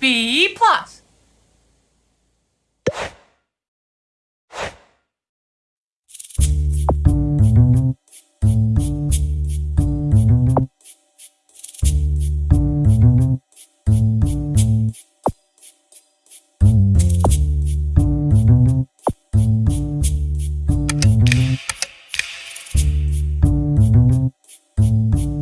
B plus.